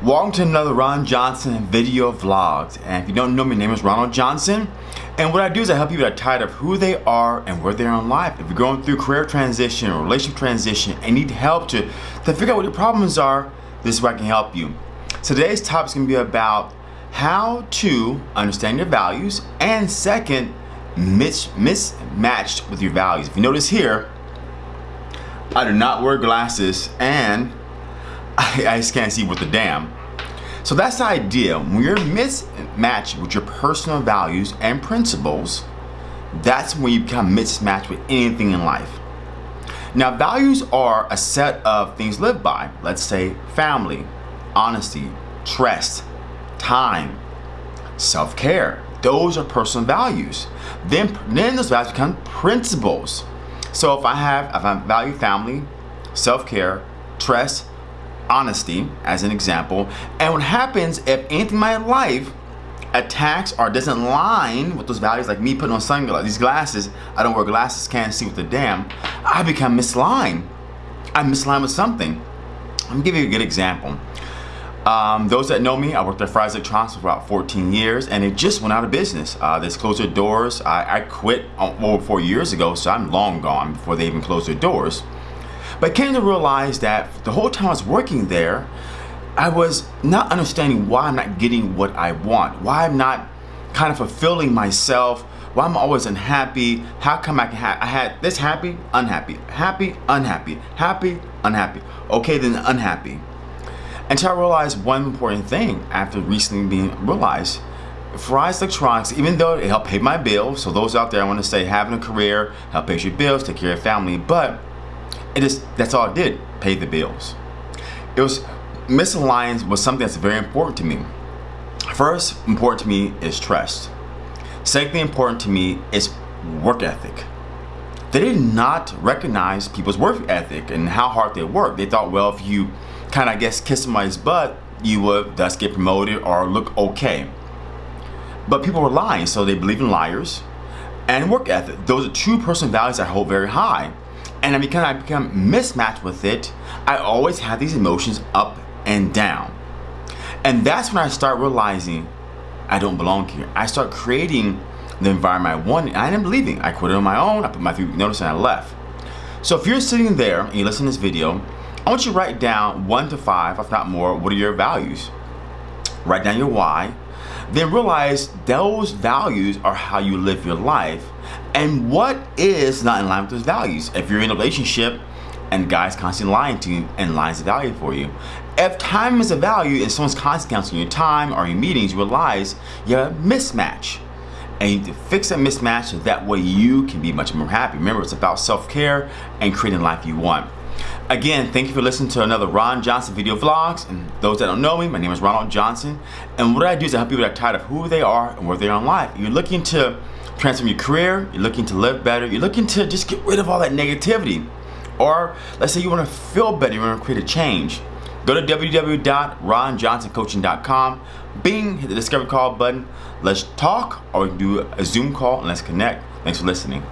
Welcome to another Ron Johnson video vlogs. And if you don't know me, my name is Ronald Johnson. And what I do is I help people that are tired of who they are and where they are in life. If you're going through career transition or relationship transition and need help to, to figure out what your problems are, this is where I can help you. Today's topic is going to be about how to understand your values and second, mis mismatched with your values. If you notice here, I do not wear glasses and I, I just can't see with the damn. So that's the idea. When you're mismatched with your personal values and principles, that's when you become mismatched with anything in life. Now, values are a set of things lived by. Let's say family, honesty, trust, time, self-care. Those are personal values. Then, then those values become principles. So if I have, if I value family, self-care, trust, honesty as an example. And what happens if anything in my life attacks or doesn't line with those values, like me putting on sunglasses, these glasses, I don't wear glasses, can't see with the damn, I become misaligned. I'm misaligned with something. Me give you a good example. Um, those that know me, I worked at Fry's Electronics for about 14 years and it just went out of business. Uh, they closed their doors. I, I quit over four years ago, so I'm long gone before they even closed their doors. But I came to realize that the whole time I was working there, I was not understanding why I'm not getting what I want, why I'm not kind of fulfilling myself, why I'm always unhappy, how come I can have, I had this happy, unhappy, happy, unhappy, happy, unhappy, okay then unhappy. Until I realized one important thing after recently being realized, Fry's Electronics, even though it helped pay my bills, so those out there I want to say having a career, help pay your bills, take care of your family, but it is that's all it did, pay the bills. It was misaligned was something that's very important to me. First important to me is trust. Secondly important to me is work ethic. They did not recognize people's work ethic and how hard they work. They thought, well, if you kind of, I guess, kiss somebody's butt, you would thus get promoted or look okay. But people were lying, so they believe in liars and work ethic. Those are two personal values I hold very high and because I become mismatched with it, I always have these emotions up and down. And that's when I start realizing I don't belong here. I start creating the environment I wanted. I didn't believe. I quit it on my own. I put my three notice and I left. So if you're sitting there and you listen to this video, I want you to write down one to five, if not more, what are your values? Write down your why. Then realize those values are how you live your life and what is not in line with those values? If you're in a relationship and guys constantly lying to you and lies a value for you. If time is a value and someone's constantly counting your time or your meetings with lies, you have a mismatch. And you need to fix that mismatch so that way you can be much more happy. Remember, it's about self-care and creating life you want. Again, thank you for listening to another Ron Johnson video vlogs. And those that don't know me, my name is Ronald Johnson. And what I do is I help people that are tired of who they are and where they are in life. You're looking to transform your career, you're looking to live better, you're looking to just get rid of all that negativity. Or let's say you want to feel better, you want to create a change. Go to www.ronjohnsoncoaching.com, bing, hit the discovery call button. Let's talk or we can do a Zoom call and let's connect. Thanks for listening.